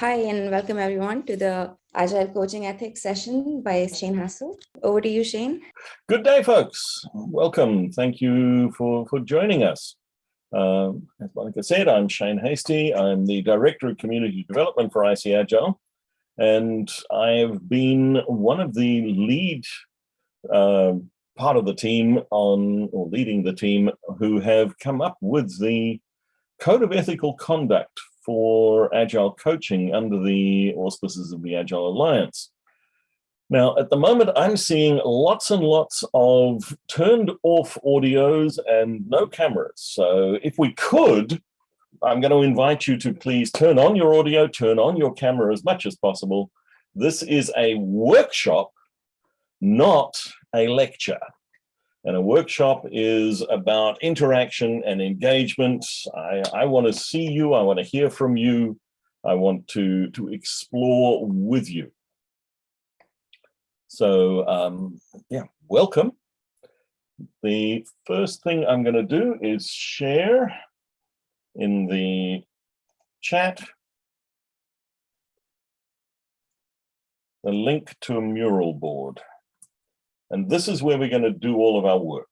Hi, and welcome everyone to the Agile Coaching Ethics session by Shane Hastie. Over to you, Shane. Good day, folks. Welcome. Thank you for, for joining us. Um, like I said, I'm Shane Hastie. I'm the Director of Community Development for ICAgile, and I've been one of the lead uh, part of the team on, or leading the team, who have come up with the Code of Ethical Conduct for Agile coaching under the auspices of the Agile Alliance. Now, at the moment, I'm seeing lots and lots of turned off audios and no cameras. So if we could, I'm going to invite you to please turn on your audio, turn on your camera as much as possible. This is a workshop, not a lecture. And a workshop is about interaction and engagement. I, I want to see you. I want to hear from you. I want to, to explore with you. So um, yeah, welcome. The first thing I'm going to do is share in the chat the link to a mural board. And this is where we're going to do all of our work.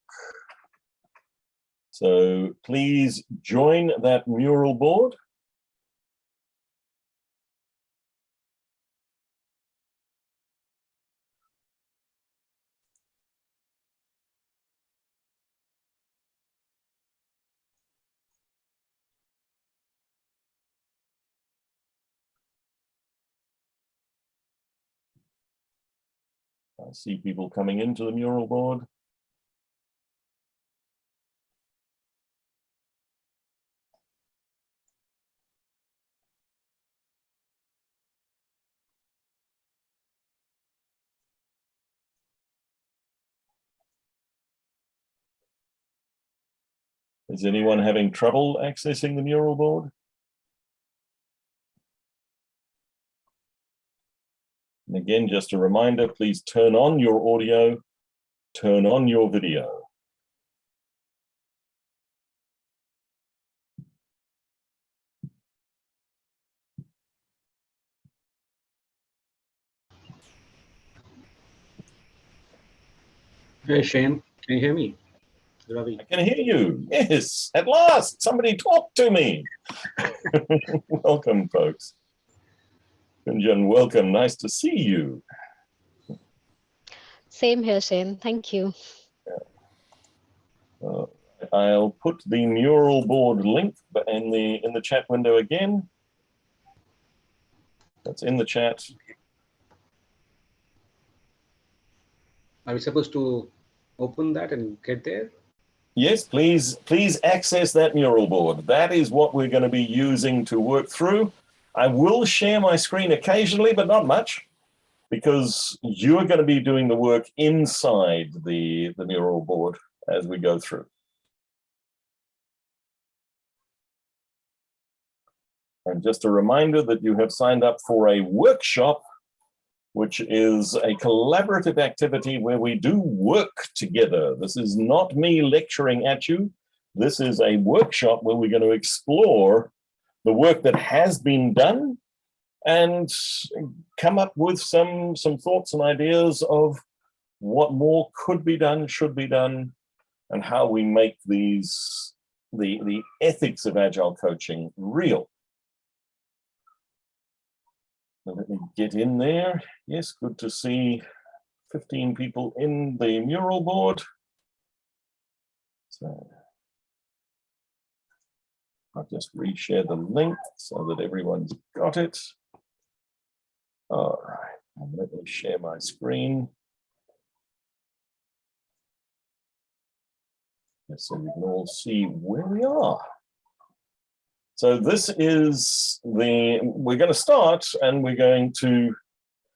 So please join that mural board. I see people coming into the mural board. Is anyone having trouble accessing the mural board? And again, just a reminder, please turn on your audio, turn on your video. Hey, Shane, can you hear me? Ravi. I can hear you. Yes, at last, somebody talk to me. Welcome, folks. Kunjan, welcome. Nice to see you. Same here, Shane. Thank you. Yeah. Uh, I'll put the mural board link in the in the chat window again. That's in the chat. Are we supposed to open that and get there? Yes, please, please access that mural board. That is what we're going to be using to work through. I will share my screen occasionally, but not much, because you're going to be doing the work inside the, the mural board as we go through. And just a reminder that you have signed up for a workshop, which is a collaborative activity where we do work together. This is not me lecturing at you. This is a workshop where we're going to explore the work that has been done and come up with some some thoughts and ideas of what more could be done, should be done, and how we make these the the ethics of agile coaching real. let me get in there. Yes, good to see 15 people in the mural board. So I'll just reshare the link so that everyone's got it. All right, let me share my screen. So we can all see where we are. So this is the, we're going to start and we're going to,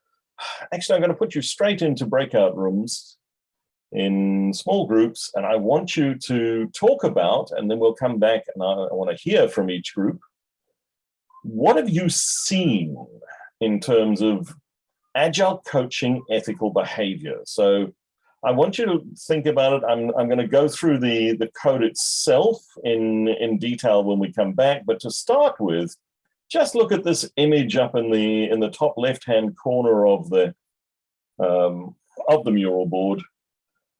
actually I'm going to put you straight into breakout rooms in small groups and I want you to talk about, and then we'll come back and I, I want to hear from each group, what have you seen in terms of agile coaching ethical behavior? So I want you to think about it. I'm, I'm going to go through the, the code itself in, in detail when we come back, but to start with, just look at this image up in the in the top left hand corner of the um, of the mural board.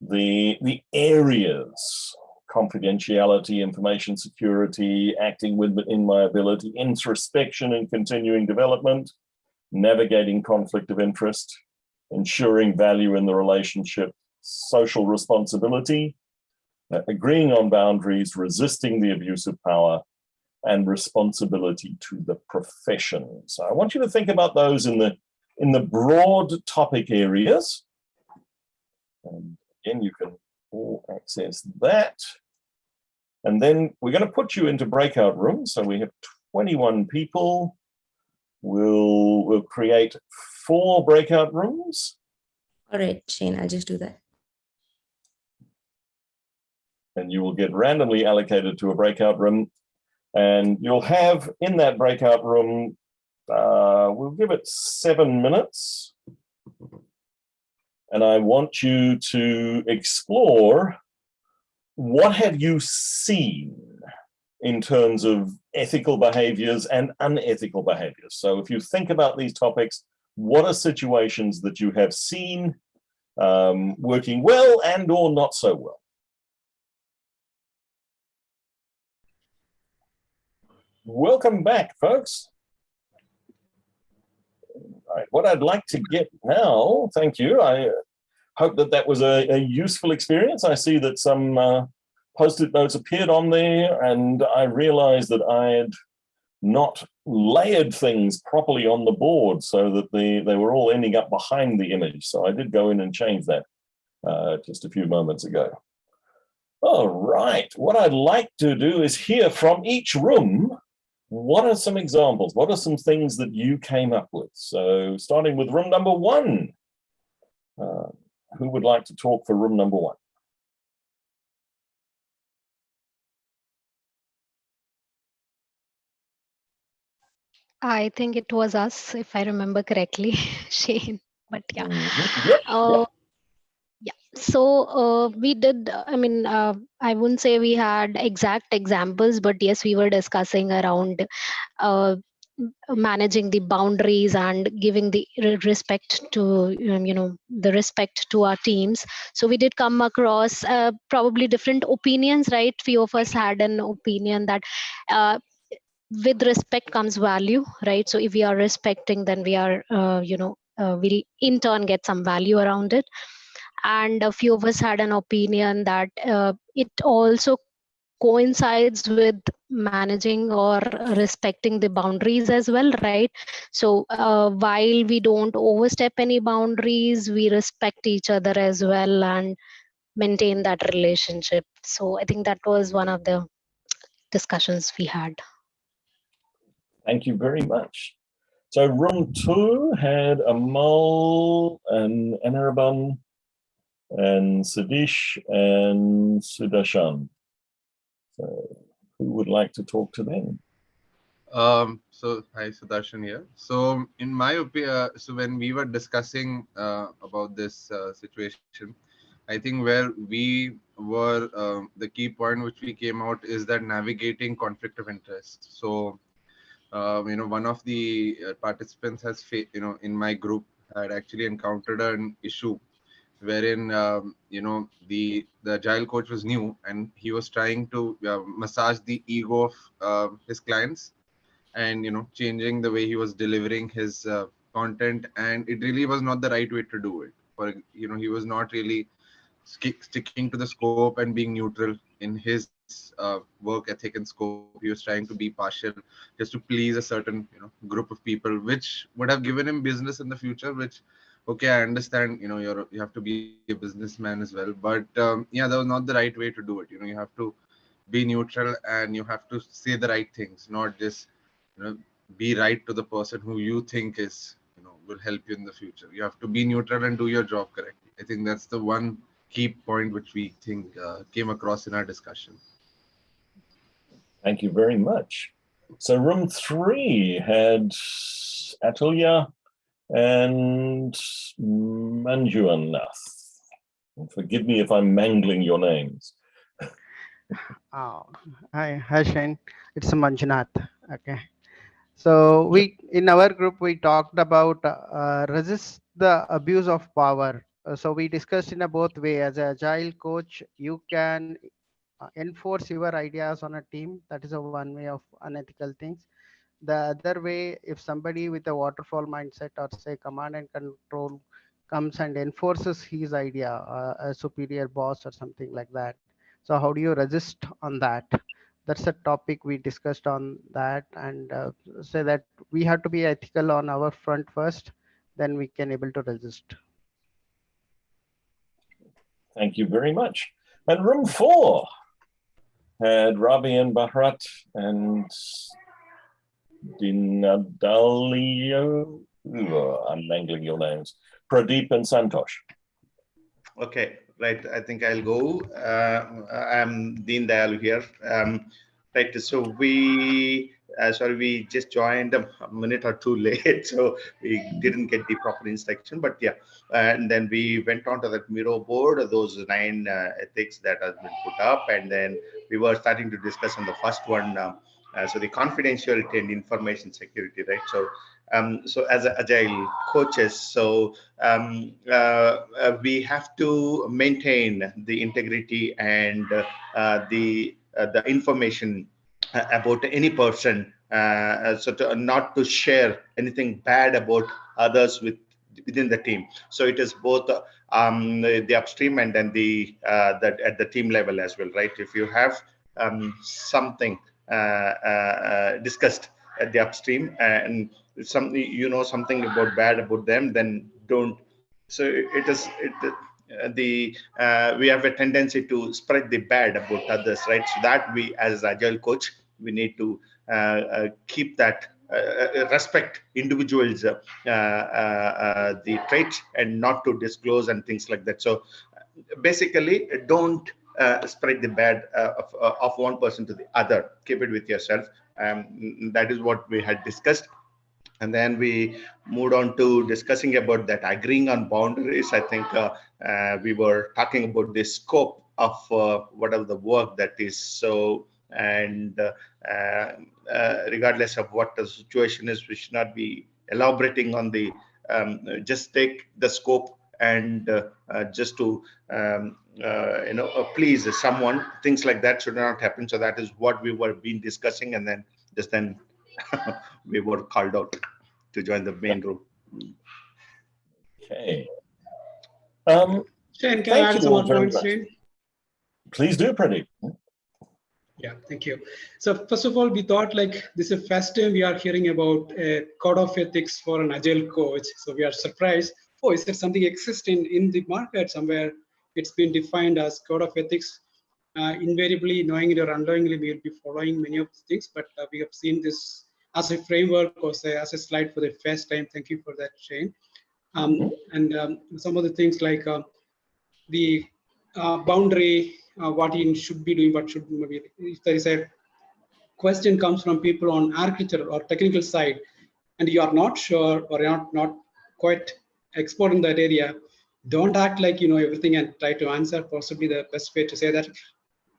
The the areas confidentiality, information security, acting with inviolability, introspection and continuing development, navigating conflict of interest, ensuring value in the relationship, social responsibility, uh, agreeing on boundaries, resisting the abuse of power, and responsibility to the profession. So I want you to think about those in the in the broad topic areas. And again, you can all access that. And then we're going to put you into breakout rooms. So we have 21 people. We'll, we'll create four breakout rooms. All right, Shane, I'll just do that. And you will get randomly allocated to a breakout room. And you'll have in that breakout room, uh, we'll give it seven minutes. And I want you to explore what have you seen in terms of ethical behaviors and unethical behaviors? So if you think about these topics, what are situations that you have seen um, working well and or not so well? Welcome back, folks. Right, what I'd like to get now, thank you. I hope that that was a, a useful experience. I see that some uh, post-it notes appeared on there and I realized that I had not layered things properly on the board so that they, they were all ending up behind the image. So I did go in and change that uh, just a few moments ago. All right, what I'd like to do is hear from each room, what are some examples? What are some things that you came up with? So starting with room number one, uh, who would like to talk for room number one? I think it was us, if I remember correctly, Shane. But yeah. Mhm. Yep, Uh, yeah. So uh, we did, I mean, uh, I wouldn't say we had exact examples, but yes, we were discussing around uh, managing the boundaries and giving the respect to, um, you know, the respect to our teams. So we did come across uh, probably different opinions, right? Few of us had an opinion that uh, with respect comes value right so if we are respecting then we are uh, you know we'll in turn get some value around it and a few of us had an opinion that uh, it also coincides with managing or respecting the boundaries as well right? So uh, while we don't overstep any boundaries we respect each other as well and maintain that relationship. So i think that was one of the discussions we had. Thank you very much. So room two had a Amal and an Anirban and Sadish and Sudarshan. So who would like to talk to them? Um, so hi, Sudarshan here. So in my opinion, so when we were discussing uh, about this uh, situation, I think where we were um, the key point which we came out is that navigating conflict of interest. So uh, you know, one of the uh, participants has, you know, in my group had actually encountered an issue wherein um, you know the the agile coach was new and he was trying to uh, massage the ego of uh, his clients and you know changing the way he was delivering his uh, content. And it really was not the right way to do it. For you know he was not really sk- sticking to the scope and being neutral in his uh, work ethic and scope. He was trying to be partial just to please a certain you know group of people which would have given him business in the future which okay i understand you know you're you have to be a businessman as well but um, yeah that was not the right way to do it. You know you have to be neutral and you have to say the right things not just you know be right to the person who you think is you know will help you in the future. You have to be neutral and do your job correctly. I think that's the one key point which we think uh, came across in our discussion. Thank you very much. So room three had Atulya and Manjunath. And Forgive me if I'm mangling your names. Oh, hi, hi Shane. It's Manjunath. Okay. So we, in our group, we talked about uh, resist the abuse of power. Uh, so we discussed in a both way. As a agile coach, you can uh, enforce your ideas on a team. That is a one way of unethical things. The other way, if somebody with a waterfall mindset or say command and control comes and enforces his idea, uh, a superior boss or something like that. So how do you resist on that? That's a topic we discussed on that and uh, say that we have to be ethical on our front first, then we can able to resist. Thank you very much. And room four had Ravi and Bharat and Dinadalio. I'm mangling your names. Pradeep and Santosh. Okay, right. I think I'll go. Uh, I'm Dean Dayal here. Um, right. So we, uh, sorry, we just joined a minute or two late, so we didn't get the proper instruction. But yeah, and then we went on to that Miro board, those nine uh, ethics that has been put up, and then we were starting to discuss on the first one. Uh, uh, so the confidentiality and information security, right? So um, so as agile coaches so um, uh, uh, we have to maintain the integrity and uh, the uh, the information uh, about any person so to, not to share anything bad about others with within the team so it is both um, the upstream and then the that at the team level as well right if you have um, something discussed at the upstream and if something you know something about bad about them then don't. So it is it uh, the uh, we have a tendency to spread the bad about others right? So that we as agile coach we need to uh, uh keep that uh, uh, respect individuals the traits and not to disclose and things like that. So basically don't spread the bad of, of one person to the other. Keep it with yourself. Um, that is what we had discussed. And then we moved on to discussing about that agreeing on boundaries. I think uh, uh, we were talking about the scope of uh, whatever the work that is. So and uh, uh, regardless of what the situation is we should not be elaborating on the um, just take the scope and uh, just to um, you know please someone things like that should not happen so that is what we were being discussing and then just then we were called out to join the main room. Okay. Um, Shane, can I add some more points, Shane? Please do, Pradeep. Yeah, thank you. So first of all, we thought like this is the first time we are hearing about a code of ethics for an agile coach. So we are surprised. Oh, is there something existing in the market somewhere? It's been defined as code of ethics. Uh, invariably, knowing it or unknowingly, we will be following many of the things, but uh, we have seen this as a framework or say as a slide for the first time. Thank you for that, Shane. Um, and um, some of the things like uh, the boundary, uh, what you should be doing, what should maybe if there is a question comes from people on architecture or technical side, and you are not sure or you're not not quite expert in that area, don't act like you know everything and try to answer. Possibly the best way to say that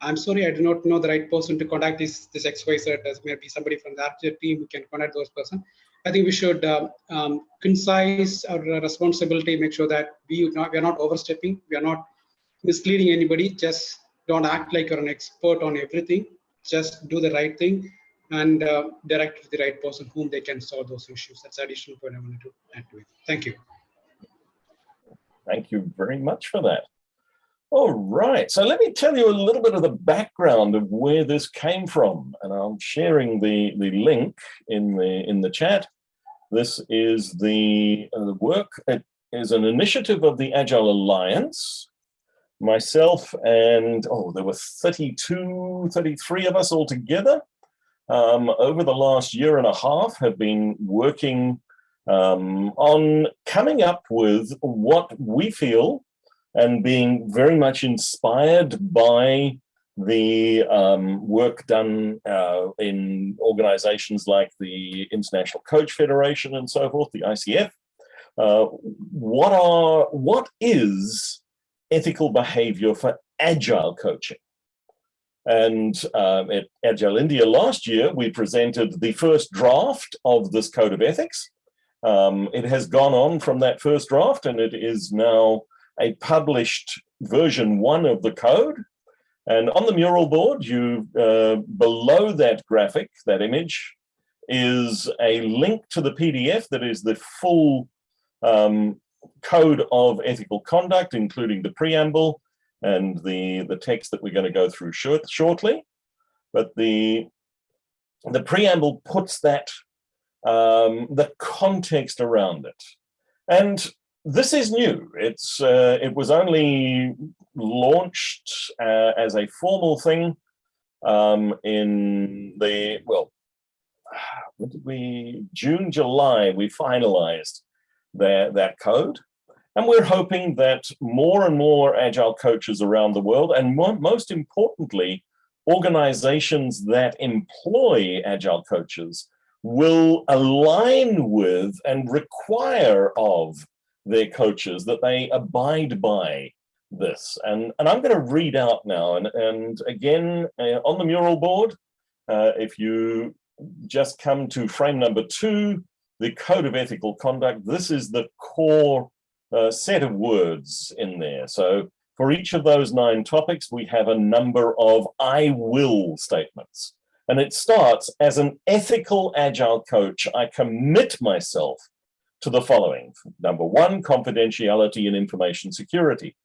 I'm sorry, I do not know the right person to contact this this XYZ. As maybe somebody from the architect team who can contact those person. I think we should um, um, concise our responsibility, make sure that we not we are not overstepping, we are not misleading anybody. Just don't act like you're an expert on everything. Just do the right thing and uh, direct to the right person whom they can solve those issues. That's additional point I wanted to add to it. Thank you. Thank you very much for that. All right, so let me tell you a little bit of the background of where this came from, and I'm sharing the, the link in the, in the chat. This is the, uh, the work, it is an initiative of the Agile Alliance, myself and, oh, there were 32, 33 of us all together. Um, over the last year and a half have been working um, on coming up with what we feel and being very much inspired by the um, work done uh, in organizations like the International Coach Federation and so forth, the ICF. Uh, what are what is ethical behavior for agile coaching? And um, at Agile India last year, we presented the first draft of this code of ethics. Um, it has gone on from that first draft and it is now a published version one of the code. And on the mural board, you uh, below that graphic, that image, is a link to the PDF that is the full um, code of ethical conduct, including the preamble and the, the text that we're going to go through short, shortly. But the, the preamble puts that, um, the context around it. And this is new. It's uh, it was only launched uh, as a formal thing um, in the well, when did we June July we finalized that that code, and we're hoping that more and more agile coaches around the world, and more, most importantly, organizations that employ agile coaches will align with and require of their coaches that they abide by this. And, and I'm going to read out now. And, and again, uh, on the mural board, uh, if you just come to frame number two, the code of ethical conduct, this is the core uh, set of words in there. So for each of those nine topics, we have a number of I will statements. And it starts as an ethical agile coach, I commit myself to the following. Number one, confidentiality and information security.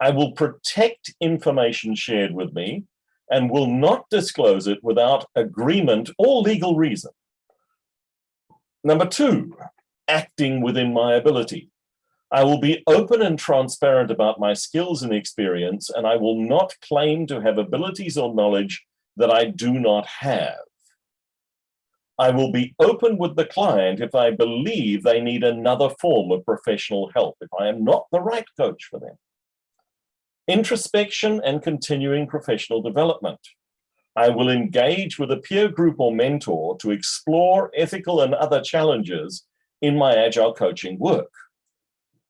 I will protect information shared with me and will not disclose it without agreement or legal reason. Number two, acting within my ability. I will be open and transparent about my skills and experience, and I will not claim to have abilities or knowledge that I do not have. I will be open with the client if I believe they need another form of professional help, if I am not the right coach for them. Introspection and continuing professional development. I will engage with a peer group or mentor to explore ethical and other challenges in my agile coaching work.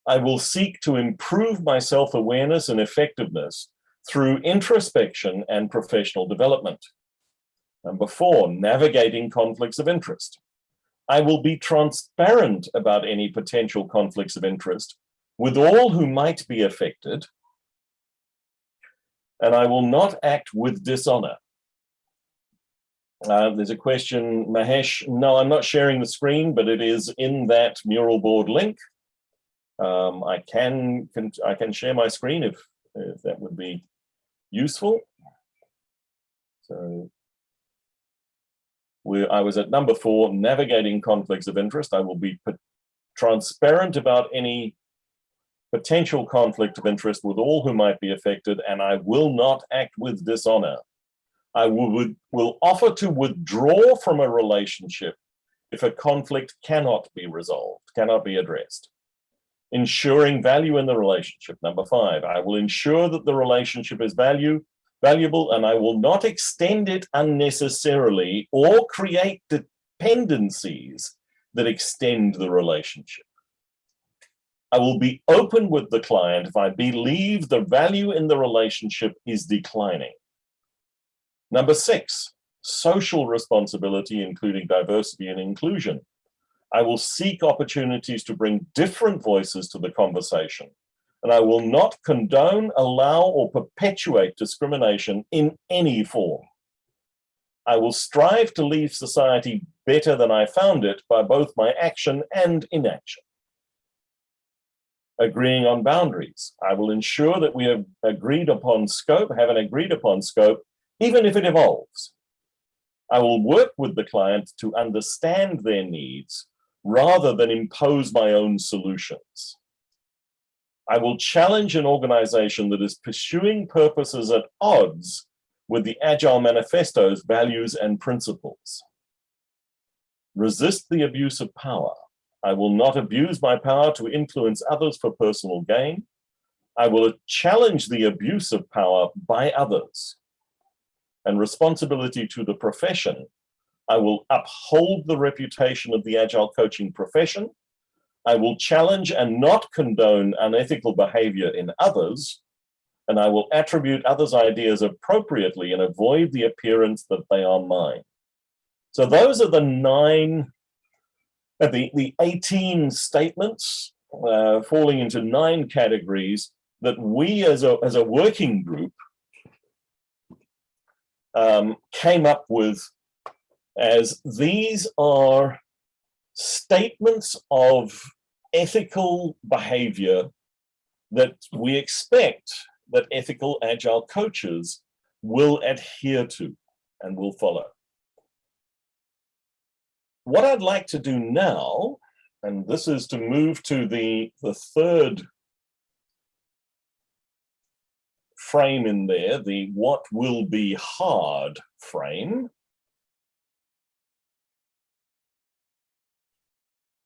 I will seek to improve my self-awareness and effectiveness through introspection and professional development. Number four, navigating conflicts of interest. I will be transparent about any potential conflicts of interest with all who might be affected, and I will not act with dishonor. Uh, there's a question, Mahesh. No, I'm not sharing the screen, but it is in that mural board link. Um, I can, can I can share my screen if, if that would be useful. So where I was at number four, navigating conflicts of interest. I will be transparent about any potential conflict of interest with all who might be affected, and I will not act with dishonor. I will, will offer to withdraw from a relationship if a conflict cannot be resolved, cannot be addressed. Ensuring value in the relationship. Number five, I will ensure that the relationship is value valuable and I will not extend it unnecessarily or create dependencies that extend the relationship. I will be open with the client if I believe the value in the relationship is declining. Number six, social responsibility, including diversity and inclusion. I will seek opportunities to bring different voices to the conversation and I will not condone, allow, or perpetuate discrimination in any form. I will strive to leave society better than I found it by both my action and inaction. Agreeing on boundaries. I will ensure that we have agreed upon scope, have an agreed upon scope, even if it evolves. I will work with the client to understand their needs rather than impose my own solutions. I will challenge an organization that is pursuing purposes at odds with the Agile Manifesto's values and principles. Resist the abuse of power. I will not abuse my power to influence others for personal gain. I will challenge the abuse of power by others. And responsibility to the profession. I will uphold the reputation of the Agile coaching profession I will challenge and not condone unethical behavior in others, and I will attribute others' ideas appropriately and avoid the appearance that they are mine. So those are the nine, uh, the, the 18 statements uh, falling into nine categories that we as a, as a working group um, came up with as these are statements of ethical behavior that we expect that ethical agile coaches will adhere to and will follow. What I'd like to do now, and this is to move to the, the third frame in there, the what will be hard frame.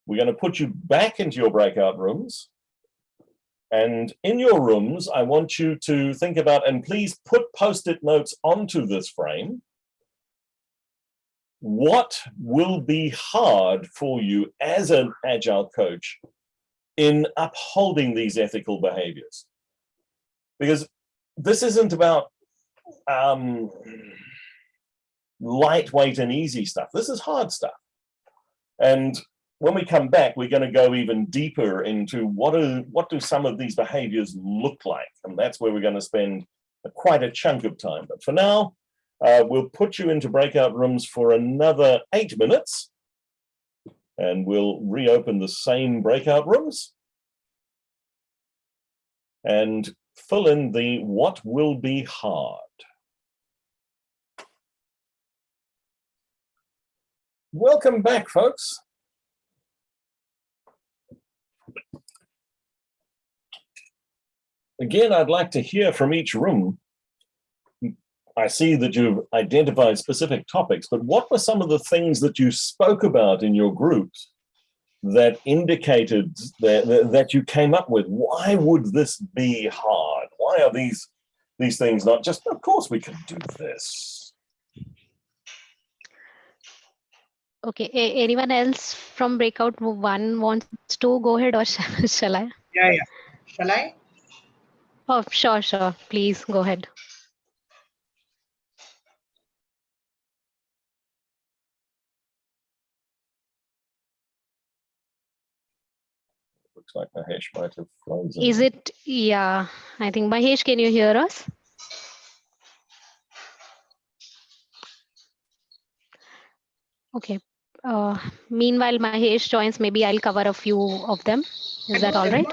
We're going to put you back into your breakout rooms. And in your rooms, I want you to think about, and please put post-it notes onto this frame. What will be hard for you as an agile coach in upholding these ethical behaviors? Because this isn't about um, lightweight and easy stuff. This is hard stuff. And when we come back, we're going to go even deeper into what do, what do some of these behaviors look like? And that's where we're going to spend quite a chunk of time. But for now, uh, we'll put you into breakout rooms for another eight minutes. And we'll reopen the same breakout rooms. And fill in the what will be hard. Welcome back, folks. Again, I'd like to hear from each room. I see that you've identified specific topics, but what were some of the things that you spoke about in your groups that indicated that, that you came up with? Why would this be hard? Why are these, these things not just, of course we can do this? Okay, A anyone else from breakout one wants to go ahead or shall, shall I? Yeah, yeah. Shall I? Oh, sure, sure. Please go ahead. Looks like Mahesh might have frozen. Is it? Yeah, I think Mahesh, can you hear us? Okay. Uh, meanwhile, Mahesh joins, maybe I'll cover a few of them. Is that all right?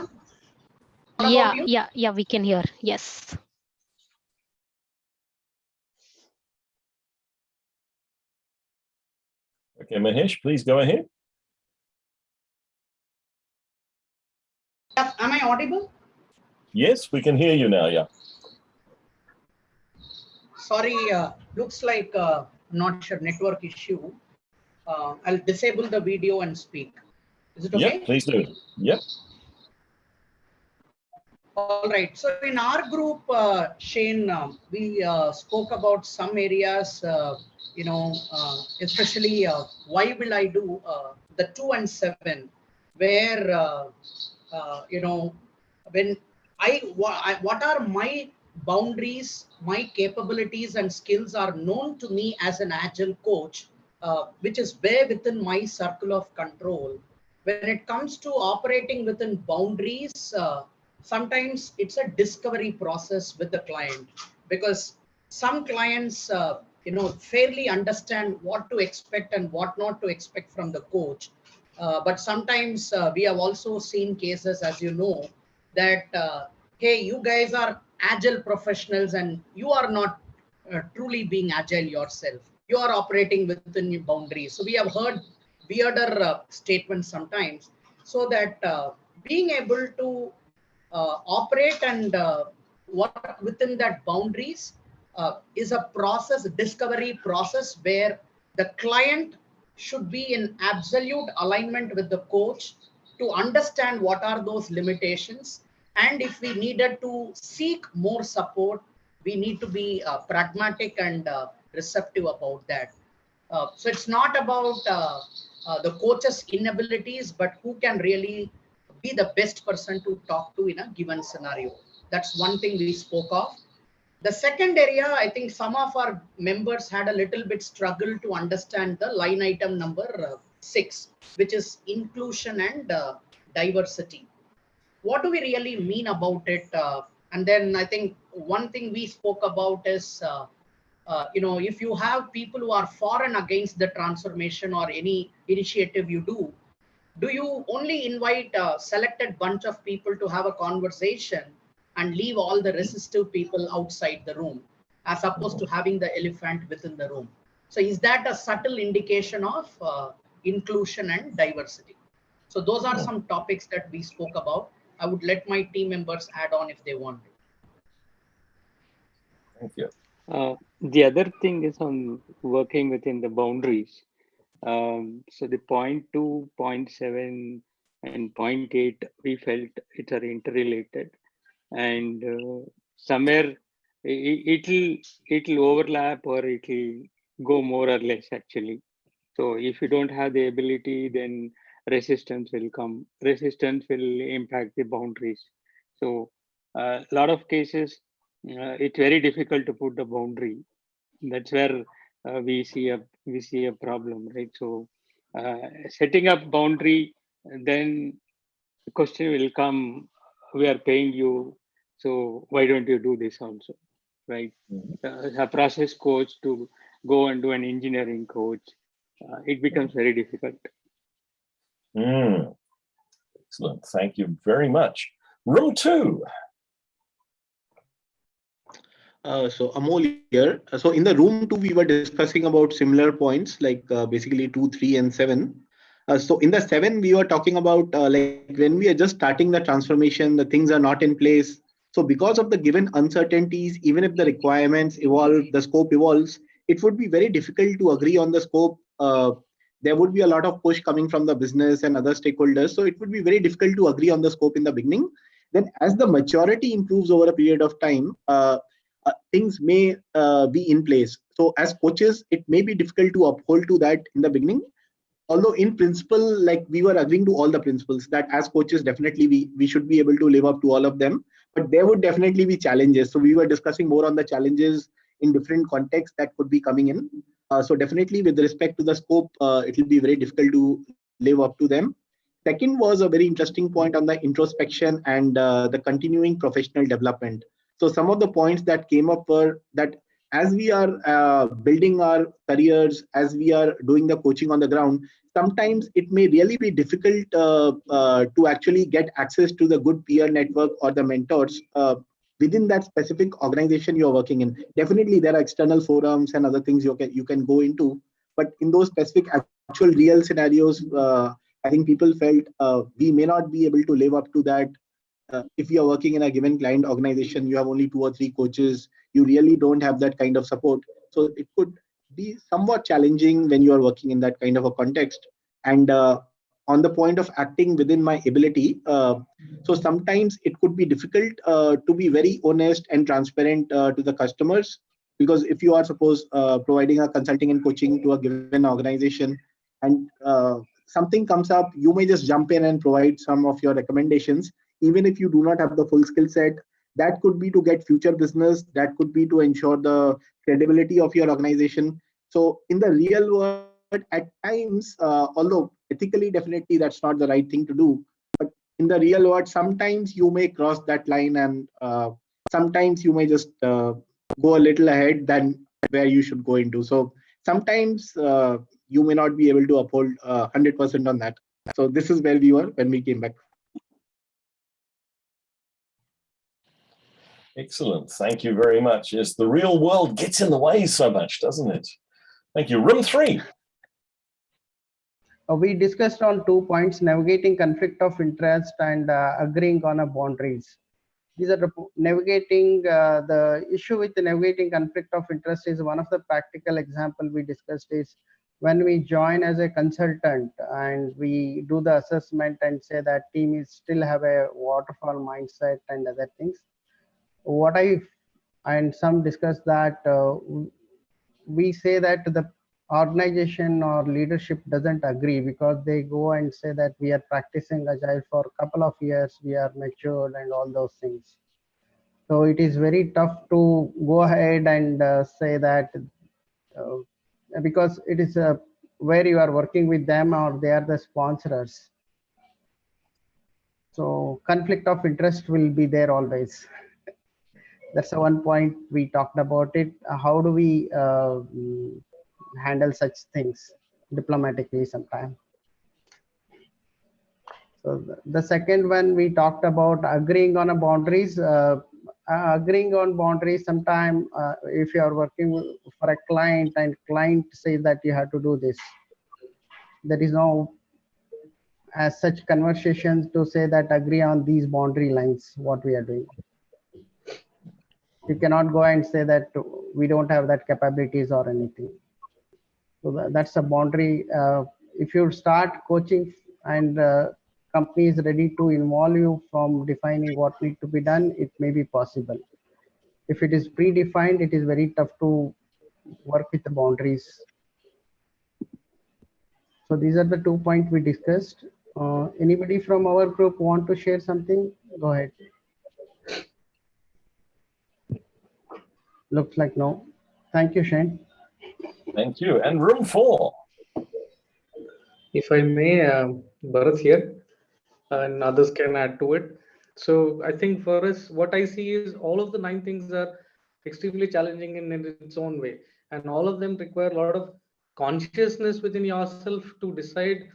What Yeah, yeah, yeah, we can hear. Yes. Okay, Mahesh, please go ahead. Am I audible? Yes, we can hear you now, yeah. Sorry, uh, looks like uh, not sure network issue. Uh, I'll disable the video and speak. Is it okay? Yep, please do. Yep, All right. So in our group, uh, Shane, uh, we uh, spoke about some areas, uh, you know, uh, especially uh, why will I do the two and seven, where, you know, when I, I, what are my boundaries, my capabilities and skills are known to me as an agile coach, which is way within my circle of control. When it comes to operating within boundaries, sometimes it's a discovery process with the client because some clients uh, you know fairly understand what to expect and what not to expect from the coach. Uh, but sometimes uh, we have also seen cases as you know that uh, hey you guys are agile professionals and you are not uh, truly being agile yourself. You are operating within your boundaries. So we have heard weirder uh, statements sometimes so that being able to operate and uh, work within that boundaries uh, is a process, discovery process where the client should be in absolute alignment with the coach to understand what are those limitations. And if we needed to seek more support, we need to be uh, pragmatic and uh, receptive about that. Uh, so it's not about uh, uh, the coach's inabilities, but who can really be the best person to talk to in a given scenario. That's one thing we spoke of. The second area, I think some of our members had a little bit struggle to understand the line item number uh, six, which is inclusion and uh, diversity. What do we really mean about it? Uh, and then I think one thing we spoke about is, uh, uh, you know, if you have people who are for and against the transformation or any initiative you do, do you only invite a selected bunch of people to have a conversation and leave all the resistive people outside the room as opposed to having the elephant within the room so is that a subtle indication of uh, inclusion and diversity so those are some topics that we spoke about i would let my team members add on if they want to Thank you. Uh, the other thing is on working within the boundaries. Um, so the 0.2, 0.7 and point 0.8, we felt it are interrelated, and uh, somewhere it, it'll it'll overlap or it'll go more or less actually. So if you don't have the ability, then resistance will come. Resistance will impact the boundaries. So a uh, lot of cases, uh, it's very difficult to put the boundary. That's where uh, we see a we see a problem, right? So uh, setting up boundary, then the question will come: We are paying you, so why don't you do this also, right? Mm-hmm. a process coach to go and do an engineering coach, uh, it becomes very difficult. Mm. Excellent. Thank you very much. Room two. Uh, so Amol here. Uh, so in the room two, we were discussing about similar points like uh, basically two, three, and seven. Uh, so in the seven, we were talking about uh, like when we are just starting the transformation, the things are not in place. So because of the given uncertainties, even if the requirements evolve, the scope evolves, it would be very difficult to agree on the scope. there would be a lot of push coming from the business and other stakeholders. So it would be very difficult to agree on the scope in the beginning. Then as the maturity improves over a period of time, things may uh, be in place. So as coaches, it may be difficult to uphold to that in the beginning. Although in principle, like we were agreeing to all the principles that as coaches, definitely we, we should be able to live up to all of them. But there would definitely be challenges. So we were discussing more on the challenges in different contexts that could be coming in. Uh, so definitely with respect to the scope, uh, it will be very difficult to live up to them. Second was a very interesting point on the introspection and uh, the continuing professional development. So some of the points that came up were that as we are uh, building our careers, as we are doing the coaching on the ground, sometimes it may really be difficult uh, uh, to actually get access to the good peer network or the mentors uh, within that specific organization you're working in. Definitely, there are external forums and other things you can you can go into, but in those specific actual real scenarios, uh, I think people felt uh, we may not be able to live up to that uh, if you are working in a given client organization, you have only two or three coaches, you really don't have that kind of support. So it could be somewhat challenging when you are working in that kind of a context. And uh, on the point of acting within my ability, uh, so sometimes it could be difficult uh, to be very honest and transparent uh, to the customers. Because if you are suppose uh, providing a consulting and coaching to a given organization and something comes up, you may just jump in and provide some of your recommendations even if you do not have the full skill set that could be to get future business that could be to ensure the credibility of your organization. So in the real world at times uh, although ethically definitely that's not the right thing to do but in the real world sometimes you may cross that line and uh, sometimes you may just uh, go a little ahead than where you should go into. So sometimes uh, you may not be able to uphold 100% uh, on that. So this is where we were when we came back Excellent. Thank you very much. Yes, the real world gets in the way so much, doesn't it? Thank you. Room three. Uh, we discussed on two points, navigating conflict of interest and uh, agreeing on boundaries. These are navigating uh, the issue with the navigating conflict of interest is one of the practical example we discussed is when we join as a consultant and we do the assessment and say that team is still have a waterfall mindset and other things what I and some discuss that uh, we say that the organization or leadership doesn't agree because they go and say that we are practicing agile for a couple of years we are matured and all those things So it is very tough to go ahead and uh, say that uh, because it is uh, where you are working with them or they are the sponsors. So conflict of interest will be there always. That's the one point we talked about it. Uh, How do we uh, handle such things diplomatically sometime? So the- second one we talked about agreeing on a boundaries. Uh, uh, agreeing on boundaries sometime uh, if you are working for a client and client says that you have to do this there is no as such conversations to say that agree on these boundary lines what we are doing you cannot go and say that we don't have that capabilities or anything. So tha- that's a boundary uh, if you start coaching and uh, company is ready to involve you from defining what need to be done it may be possible. If it is predefined it is very tough to work with the boundaries. So these are the two points we discussed. Uh, anybody from our group want to share something? Go ahead looks like no thank you Shane Thank you. And room four. If I may, um, Bharat here, and others can add to it. So I think for us, what I see is all of the nine things are extremely challenging in, in its own way, and all of them require a lot of consciousness within yourself to decide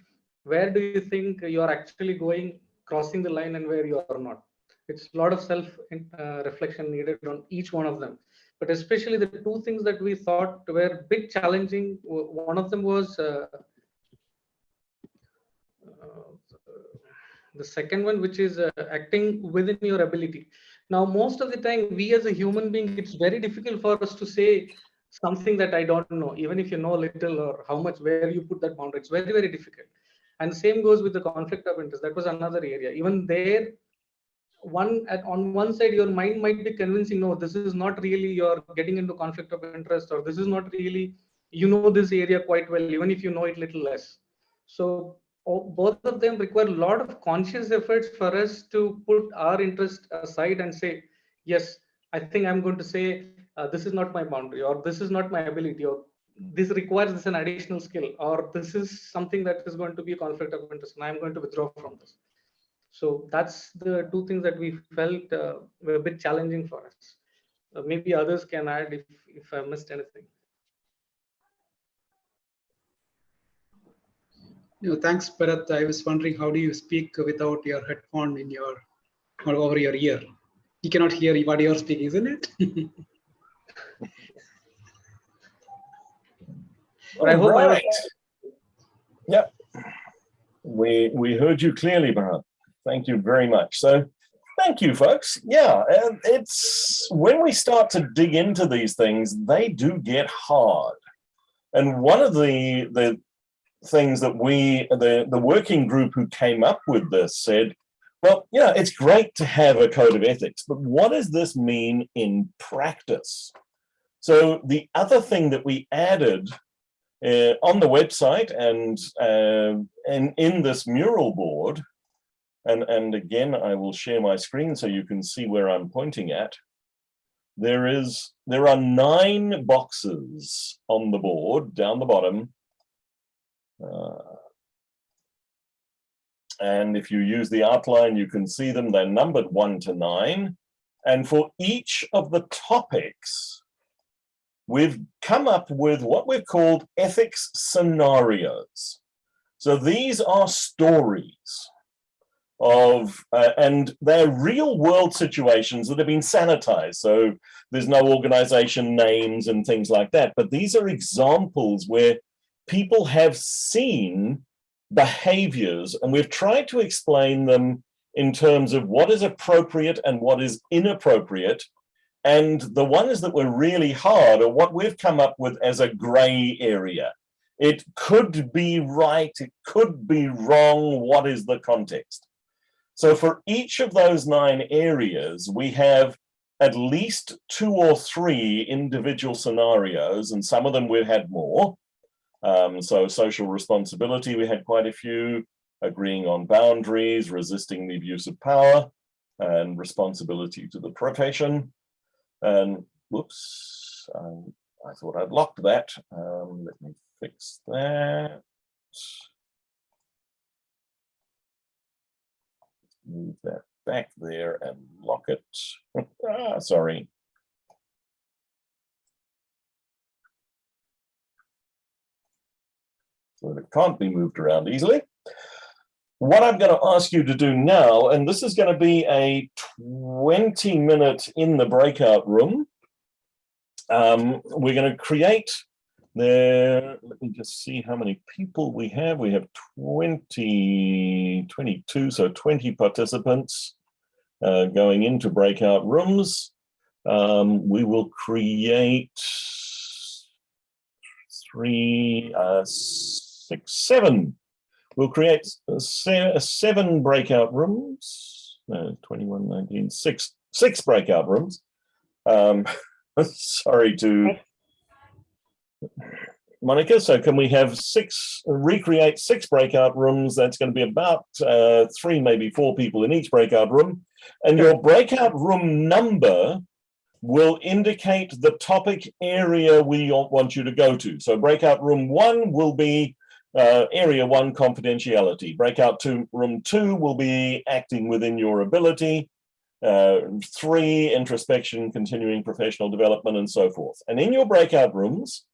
where do you think you are actually going, crossing the line, and where you are not. It's a lot of self uh, reflection needed on each one of them but especially the two things that we thought were big challenging one of them was uh, uh, the second one which is uh, acting within your ability. Now most of the time we as a human being it's very difficult for us to say something that i don't know even if you know little or how much where you put that boundary. It's very very difficult. And same goes with the conflict of interest. That was another area. Even there one at on one side your mind might be convincing no this is not really you're getting into conflict of interest or this is not really you know this area quite well even if you know it little less. So both of them require a lot of conscious efforts for us to put our interest aside and say yes i think i'm going to say uh, this is not my boundary or this is not my ability or this requires this an additional skill or this is something that is going to be a conflict of interest and i'm going to withdraw from this so that's the two things that we felt uh, were a bit challenging for us. Uh, maybe others can add if, if I missed anything. No, thanks, Bharat. I was wondering how do you speak without your headphone in your or over your ear? You cannot hear what you're speaking, isn't it? But I hope I was- Right. Yep. We we heard you clearly, Bharat. Thank you very much. So thank you, folks. Yeah, it's when we start to dig into these things, they do get hard. And one of the the things that we the the working group who came up with this said, well, you know, it's great to have a code of ethics, but what does this mean in practice? So the other thing that we added uh, on the website and uh, and in this mural board, and and again I will share my screen so you can see where I'm pointing at. There is there are nine boxes on the board down the bottom. Uh, and if you use the outline, you can see them. They're numbered one to nine. And for each of the topics, we've come up with what we've called ethics scenarios. So these are stories of, uh, and they're real world situations that have been sanitized. So there's no organization names and things like that. But these are examples where people have seen behaviors and we've tried to explain them in terms of what is appropriate and what is inappropriate and the ones that were really hard are what we've come up with as a gray area. It could be right, it could be wrong, what is the context? So for each of those nine areas, we have at least two or three individual scenarios, and some of them we've had more. Um, so social responsibility, we had quite a few, agreeing on boundaries, resisting the abuse of power. and responsibility to the profession. And whoops, um, I thought I'd locked that. Um, let me fix that. Move that back there and lock it. ah, sorry. So that it can't be moved around easily. What I'm going to ask you to do now, and this is going to be a 20 minute in the breakout room. Um, we're going to create there. Let me just see how many people we have. We have 20, 22, so 20 participants uh, going into breakout rooms. Um, we will create three, uh, six, seven. We'll create seven breakout rooms. No, 21, 19, six, six breakout rooms. Um, sorry to Monica. So can we have six, recreate six breakout rooms? That's going to be about uh, three, maybe four people in each breakout room. And your breakout room number will indicate the topic area we want you to go to. So breakout room one will be uh, area one confidentiality. Breakout two, room two will be acting within your ability. Uh, three, introspection, continuing professional development, and so forth. And in your breakout rooms,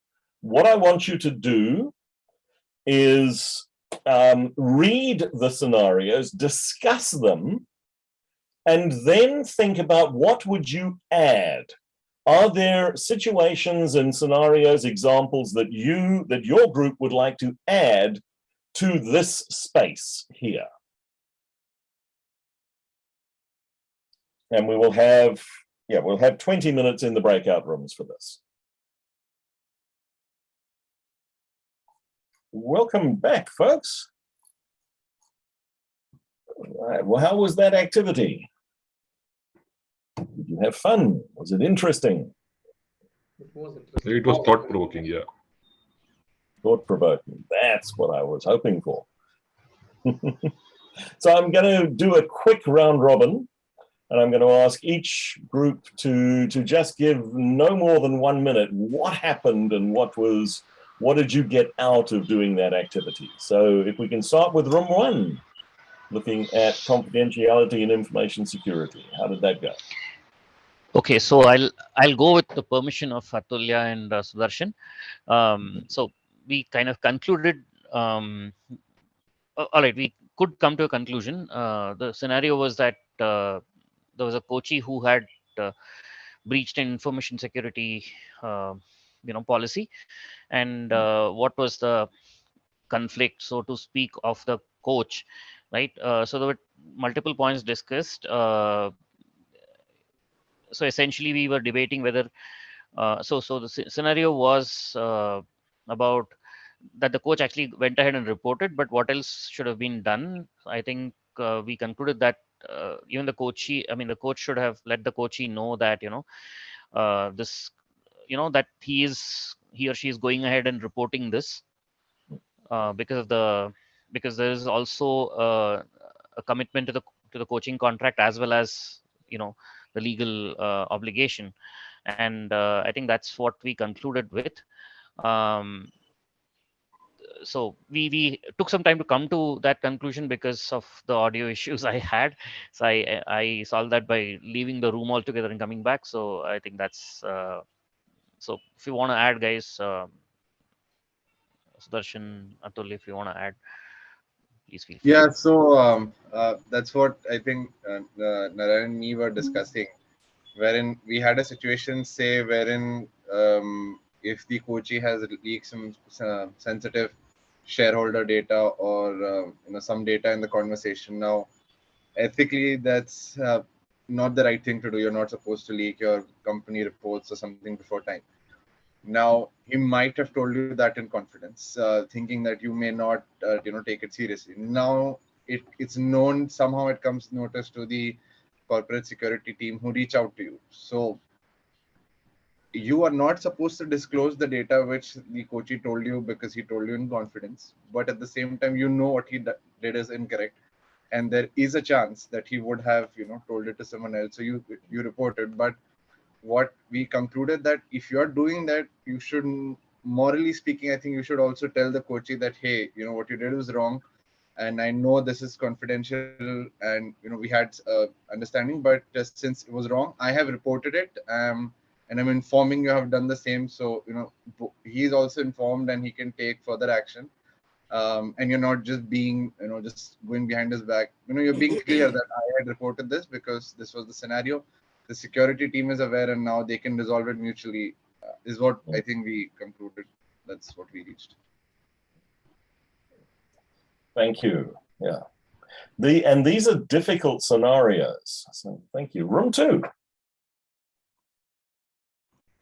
what I want you to do is um, read the scenarios, discuss them, and then think about what would you add. Are there situations and scenarios examples that you that your group would like to add to this space here? And we will have yeah we'll have 20 minutes in the breakout rooms for this welcome back folks All right well how was that activity did you have fun? Was it interesting? It was interesting. It was thought provoking, yeah. Thought provoking. That's what I was hoping for. so I'm going to do a quick round robin and I'm going to ask each group to to just give no more than one minute what happened and what was what did you get out of doing that activity so if we can start with room one looking at confidentiality and information security how did that go Okay, so I'll I'll go with the permission of Atulya and uh, Sudarshan. Um, so we kind of concluded. Um, all right, we could come to a conclusion. Uh, the scenario was that uh, there was a coachee who had uh, breached an information security, uh, you know, policy, and uh, what was the conflict, so to speak, of the coach, right? so there were multiple points discussed. So essentially we were debating whether uh, so so the scenario was uh, about that the coach actually went ahead and reported but what else should have been done? I think uh, we concluded that uh, even the coachee i mean the coach should have let the coachee know that you know uh, this you know that he is he or she is going ahead and reporting this uh, because of the because there is also a commitment to the to the coaching contract as well as you know the legal uh, obligation. And uh, I think that's what we concluded with. Um, so we we took some time to come to that conclusion because of the audio issues I had. So I I solved that by leaving the room altogether and coming back. So I think that's uh, so. If you want to add, guys, uh, Sudarshan, Atul, if you want to add, please feel free. Yeah. So um, uh, that's what I think uh, Narayan and me were discussing, wherein we had a situation, say, wherein um, if the coachee has leaked some uh, sensitive shareholder data or uh, you know some data in the conversation, now ethically that's uh, not the right thing to do. You're not supposed to leak your company reports or something before time. Now he might have told you that in confidence, uh, thinking that you may not, uh, you know, take it seriously. Now it, it's known somehow it comes notice to the corporate security team who reach out to you. So you are not supposed to disclose the data which the coachee told you because he told you in confidence. But at the same time, you know what he did is incorrect, and there is a chance that he would have you know told it to someone else so you you report it but what we concluded that if you're doing that you shouldn't morally speaking i think you should also tell the coachee that hey you know what you did was wrong. And i know this is confidential and you know we had uh, understanding but just since it was wrong i have reported it um and i'm informing you have done the same. So you know he's also informed and he can take further action. Um, and you're not just being you know just going behind his back. You know you're being clear that i had reported this because this was the scenario the security team is aware and now they can resolve it mutually uh, is what i think we concluded. That's what we reached. Thank you. Yeah. The and these are difficult scenarios. So thank you. Room two.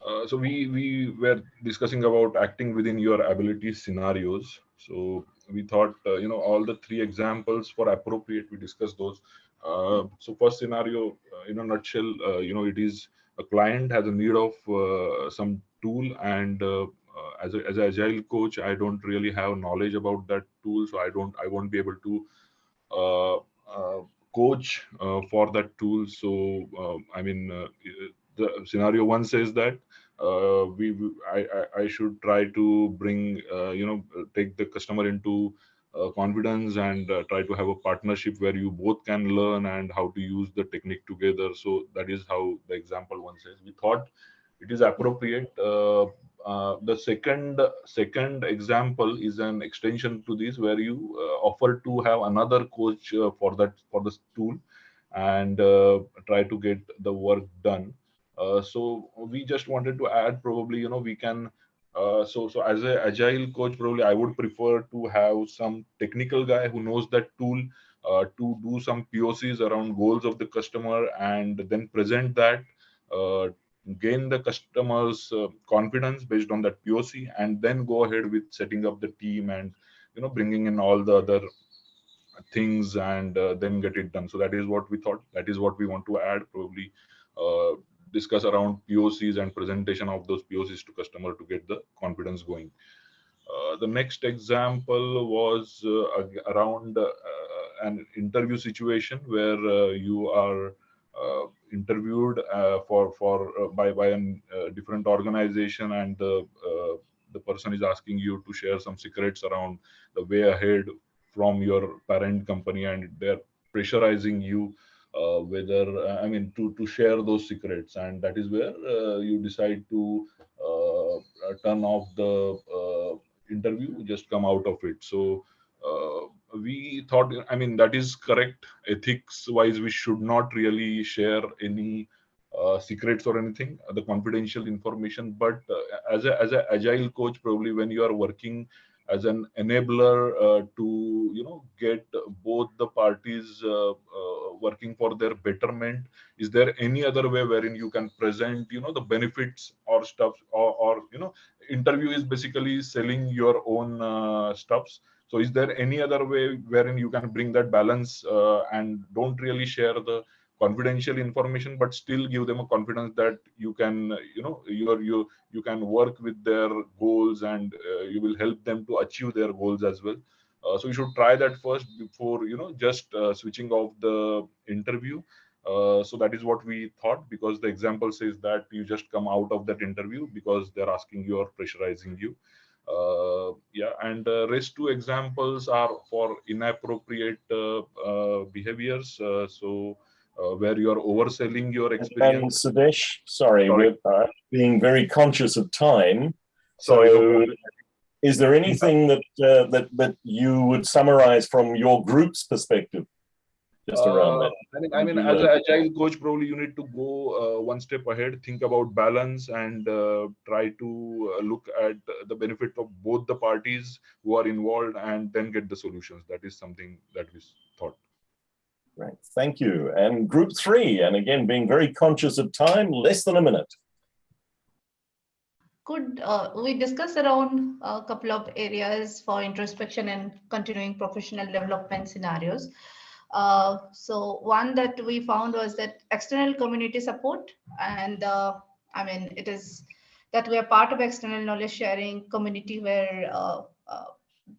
Uh, so we we were discussing about acting within your ability scenarios. So we thought uh, you know all the three examples for appropriate we discussed those so first scenario uh, in a nutshell uh, you know it is a client has a need of uh, some tool and as, a, as an agile coach i don't really have knowledge about that tool so i don't i won't be able to coach for that tool. So i mean the scenario one says that uh, we I, I should try to bring uh, you know take the customer into uh, confidence and uh, try to have a partnership where you both can learn and how to use the technique together. So that is how the example one says. We thought it is appropriate uh, uh, the second second example is an extension to this where you offer to have another coach for that for this tool and try to get the work done. Uh, so we just wanted to add probably you know we can uh, so so as a agile coach probably i would prefer to have some technical guy who knows that tool uh, to do some POCs around goals of the customer and then present that uh, gain the customer's uh, confidence based on that POC and then go ahead with setting up the team and you know bringing in all the other things and then get it done. So that is what we thought. That is what we want to add probably discuss around POCs and presentation of those POCs to customer to get the confidence going. Uh, the next example was uh, around uh, an interview situation where uh, you are uh, interviewed uh, for for by by a different organization and the the person is asking you to share some secrets around the way ahead from your parent company and they're pressurizing you uh, whether uh, I mean to to share those secrets, and that is where uh, you decide to turn off the interview, just come out of it. So we thought, I mean, that is correct. Ethics wise, we should not really share any uh, secrets or anything, uh, the confidential information. But uh, as a as an agile coach, probably when you are working as an enabler uh, to you know get both the parties uh, uh, working for their betterment. Is there any other way wherein you can present you know the benefits or stuff or, or you know interview is basically selling your own stuffs. So is there any other way wherein you can bring that balance uh, and don't really share the confidential information but still give them a confidence that you can you know you you you can work with their goals and uh, you will help them to achieve their goals as well. Uh, so you should try that first before you know just uh, switching off the interview. Uh, so that is what we thought because the example says that you just come out of that interview because they're asking you or pressurizing you. Uh, yeah and uh, rest two examples are for inappropriate uh, behaviors. So uh, where you are overselling your experience. And Sudesh, sorry, sorry. we're uh, being very conscious of time. Sorry. So is there anything that, uh, that, that you would summarize from your group's perspective? Just around that. I, mean, I mean, as an agile coach, probably you need to go uh, one step ahead, think about balance, and uh, try to uh, look at the benefit of both the parties who are involved, and then get the solutions. That is something that we thought. Right, thank you. And group three, and again, being very conscious of time, less than a minute. Could uh, we discuss around a couple of areas for introspection and continuing professional development scenarios? Uh, so one that we found was that external community support, and uh, I mean, it is that we are part of external knowledge sharing community where uh, uh,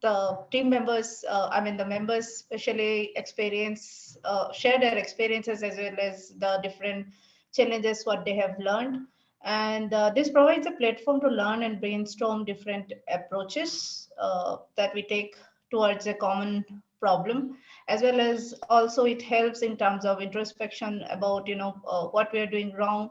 the team members, uh, I mean, the members especially experience, uh, share their experiences as well as the different challenges, what they have learned. And uh, this provides a platform to learn and brainstorm different approaches uh, that we take towards a common problem, as well as also it helps in terms of introspection about, you know, uh, what we are doing wrong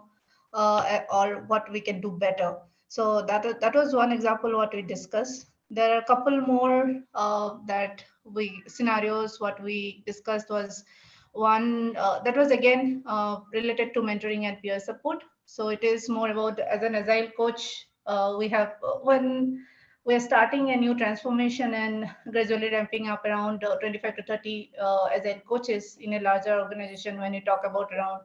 uh, or what we can do better. So that, that was one example what we discussed. There are a couple more uh, that we scenarios what we discussed was one uh, that was again uh, related to mentoring and peer support. So it is more about as an agile coach, uh, we have uh, when we're starting a new transformation and gradually ramping up around uh, 25 to 30 uh, agile coaches in a larger organization when you talk about around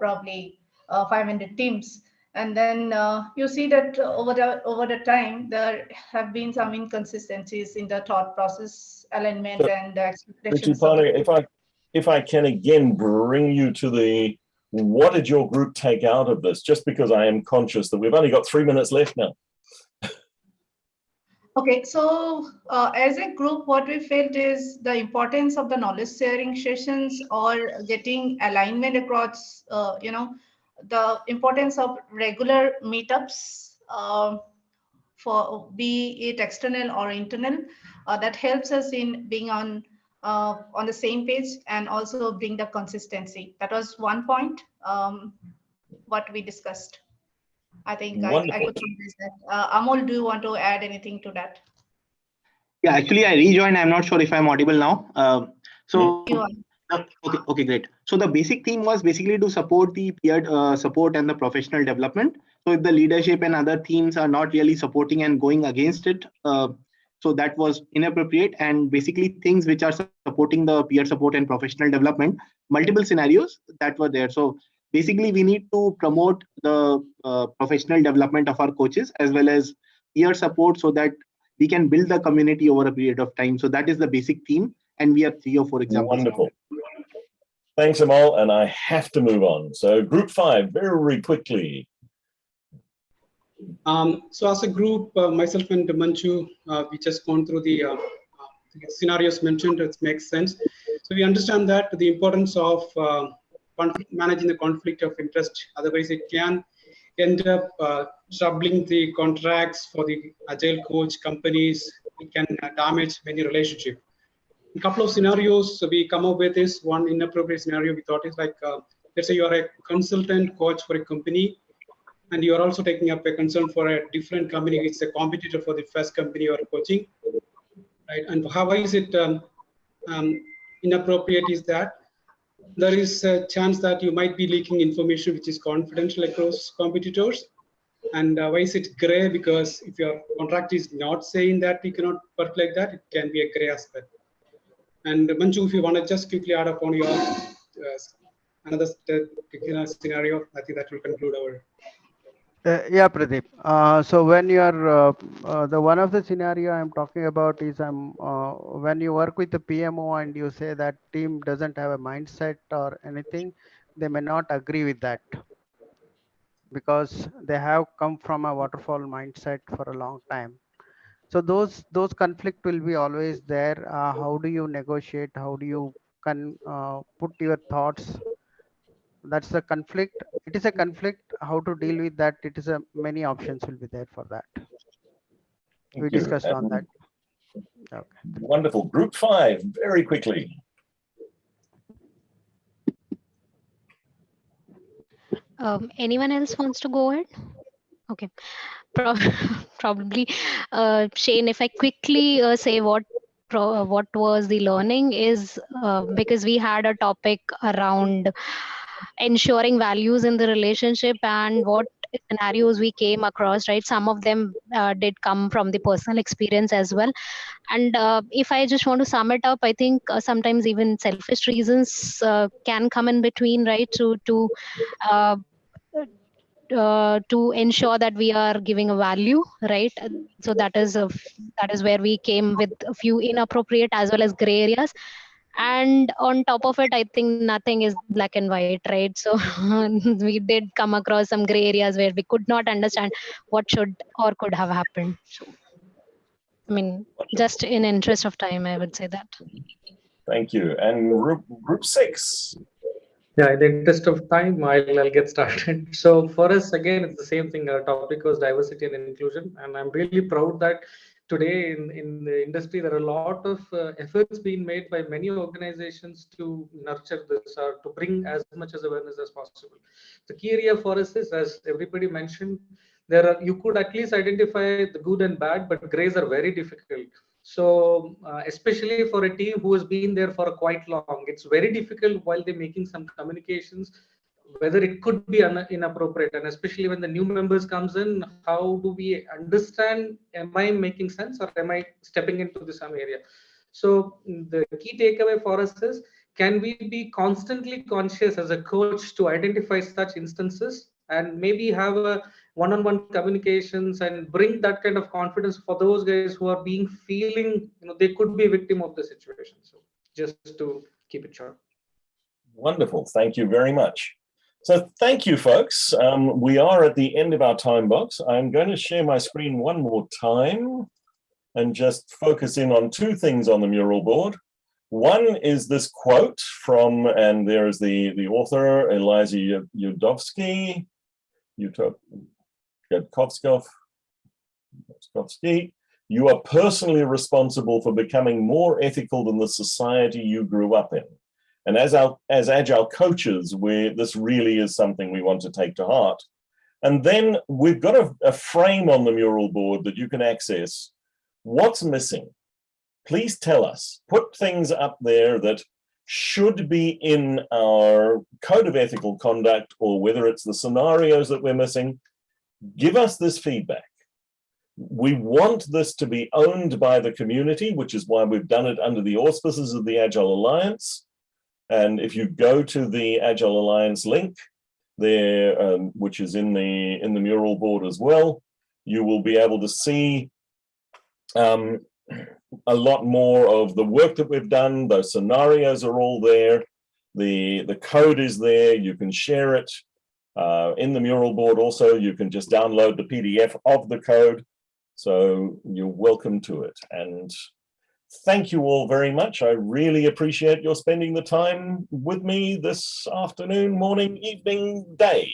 probably 500 teams and then uh, you see that over the over the time there have been some inconsistencies in the thought process alignment so, and the expectations. if I if I can again bring you to the what did your group take out of this? Just because I am conscious that we've only got three minutes left now. Okay, so uh, as a group, what we felt is the importance of the knowledge sharing sessions or getting alignment across, uh, you know, the importance of regular meetups uh, for be it external or internal uh, that helps us in being on uh, on the same page and also bring the consistency. That was one point um, what we discussed. I think I, I, could that. Uh, amol do you want to add anything to that? Yeah actually i rejoined. I'm not sure if i'm audible now. Uh, so Okay, okay, great. So the basic theme was basically to support the peer uh, support and the professional development. So if the leadership and other teams are not really supporting and going against it, uh, so that was inappropriate. And basically things which are supporting the peer support and professional development, multiple scenarios that were there. So basically we need to promote the uh, professional development of our coaches as well as peer support so that we can build the community over a period of time. So that is the basic theme and we have three or four examples. Wonderful. Thanks, Amal, and I have to move on. So group five, very quickly. Um, so as a group, uh, myself and Manju, uh, we just gone through the, uh, uh scenarios mentioned, it makes sense. So we understand that the importance of uh, managing the conflict of interest, otherwise it can end up uh, troubling the contracts for the agile coach companies, it can damage many relationships a couple of scenarios we come up with is one inappropriate scenario we thought is like uh, let's say you are a consultant coach for a company and you are also taking up a concern for a different company it's a competitor for the first company you are coaching right? And how is it um, um, inappropriate is that? There is a chance that you might be leaking information which is confidential across competitors and uh, why is it gray? Because if your contract is not saying that we cannot work like that it can be a gray aspect and Manju, if you want to just quickly add upon your uh, another scenario, I think that will conclude our. Uh, yeah, Pradeep. Uh, so when you are uh, uh, the one of the scenario I'm talking about is I'm uh, when you work with the PMO and you say that team doesn't have a mindset or anything, they may not agree with that because they have come from a waterfall mindset for a long time so those those conflict will be always there. Uh, how do you negotiate? How do you can uh, put your thoughts? That's the conflict. It is a conflict. How to deal with that? It is a many options will be there for that. Thank we you. discussed um, on that. Okay. wonderful. Group five very quickly. Um, anyone else wants to go ahead? Okay Pro probably uh, Shane, if I quickly uh, say what uh, what was the learning is uh, because we had a topic around ensuring values in the relationship and what scenarios we came across right? Some of them uh, did come from the personal experience as well. And uh, if i just want to sum it up i think uh, sometimes even selfish reasons uh, can come in between right? To to uh, to ensure that we are giving a value right so that is a, that is where we came with a few inappropriate as well as gray areas and on top of it i think nothing is black and white right so we did come across some gray areas where we could not understand what should or could have happened I mean, just in interest of time, I would say that. Thank you. And group, group six. Yeah, in the interest of time, I'll, I'll get started. So for us, again, it's the same thing. Our topic was diversity and inclusion. And I'm really proud that today in, in the industry, there are a lot of uh, efforts being made by many organizations to nurture this or to bring as much as awareness as possible. The key area for us is, as everybody mentioned, there are you could at least identify the good and bad, but grays are very difficult. So uh, especially for a team who has been there for quite long, it's very difficult while they're making some communications whether it could be inappropriate. And especially when the new members comes in how do we understand am i making sense or am i stepping into the some area? So the key takeaway for us is can we be constantly conscious as a coach to identify such instances and maybe have a one-on-one communications and bring that kind of confidence for those guys who are being feeling you know they could be a victim of the situation so just to keep it short wonderful thank you very much so thank you, folks. Um, we are at the end of our time box. I'm going to share my screen one more time and just focus in on two things on the mural board. One is this quote from, and there is the, the author, Eliza Yudovsky, Yudkovskov, you are personally responsible for becoming more ethical than the society you grew up in. And as, our, as agile coaches, we this really is something we want to take to heart. And then we've got a, a frame on the mural board that you can access. What's missing? Please tell us. Put things up there that should be in our code of ethical conduct or whether it's the scenarios that we're missing, give us this feedback. We want this to be owned by the community, which is why we've done it under the auspices of the Agile Alliance. And if you go to the Agile Alliance link there, um, which is in the in the mural board as well, you will be able to see um, a lot more of the work that we've done. Those scenarios are all there. The, the code is there. You can share it uh, in the mural board. Also, you can just download the PDF of the code. So you're welcome to it. And thank you all very much. I really appreciate your spending the time with me this afternoon, morning, evening, day.